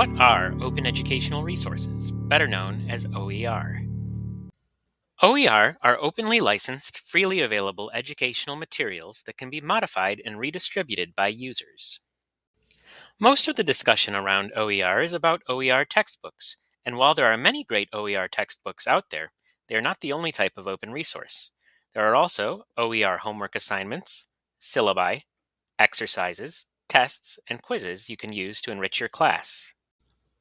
What are Open Educational Resources, better known as OER? OER are openly licensed, freely available educational materials that can be modified and redistributed by users. Most of the discussion around OER is about OER textbooks, and while there are many great OER textbooks out there, they are not the only type of open resource. There are also OER homework assignments, syllabi, exercises, tests, and quizzes you can use to enrich your class.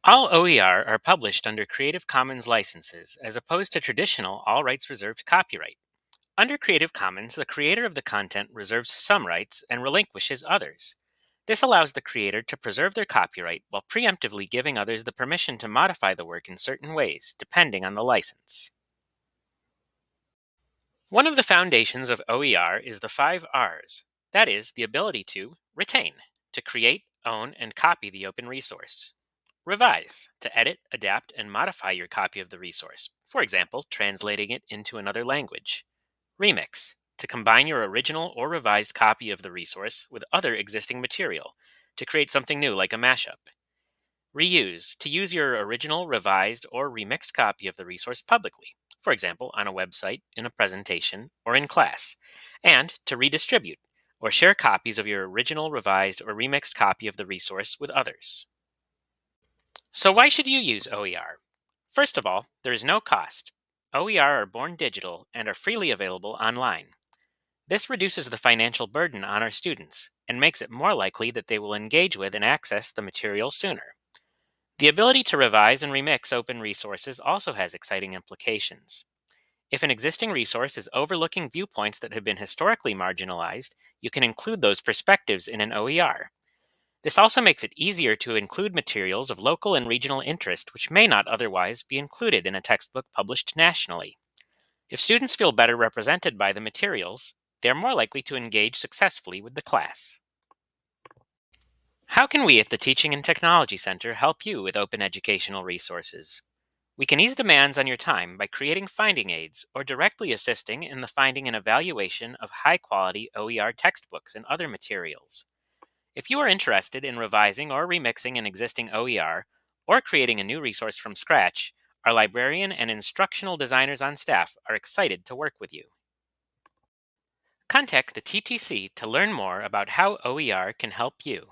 All OER are published under Creative Commons licenses, as opposed to traditional all rights reserved copyright. Under Creative Commons, the creator of the content reserves some rights and relinquishes others. This allows the creator to preserve their copyright while preemptively giving others the permission to modify the work in certain ways, depending on the license. One of the foundations of OER is the five R's. That is, the ability to retain, to create, own, and copy the open resource. Revise, to edit, adapt, and modify your copy of the resource, for example, translating it into another language. Remix, to combine your original or revised copy of the resource with other existing material, to create something new like a mashup. Reuse, to use your original, revised, or remixed copy of the resource publicly, for example, on a website, in a presentation, or in class. And to redistribute, or share copies of your original, revised, or remixed copy of the resource with others. So why should you use OER? First of all, there is no cost. OER are born digital and are freely available online. This reduces the financial burden on our students and makes it more likely that they will engage with and access the material sooner. The ability to revise and remix open resources also has exciting implications. If an existing resource is overlooking viewpoints that have been historically marginalized, you can include those perspectives in an OER. This also makes it easier to include materials of local and regional interest which may not otherwise be included in a textbook published nationally. If students feel better represented by the materials, they are more likely to engage successfully with the class. How can we at the Teaching and Technology Center help you with open educational resources? We can ease demands on your time by creating finding aids or directly assisting in the finding and evaluation of high quality OER textbooks and other materials. If you are interested in revising or remixing an existing OER or creating a new resource from scratch, our librarian and instructional designers on staff are excited to work with you. Contact the TTC to learn more about how OER can help you.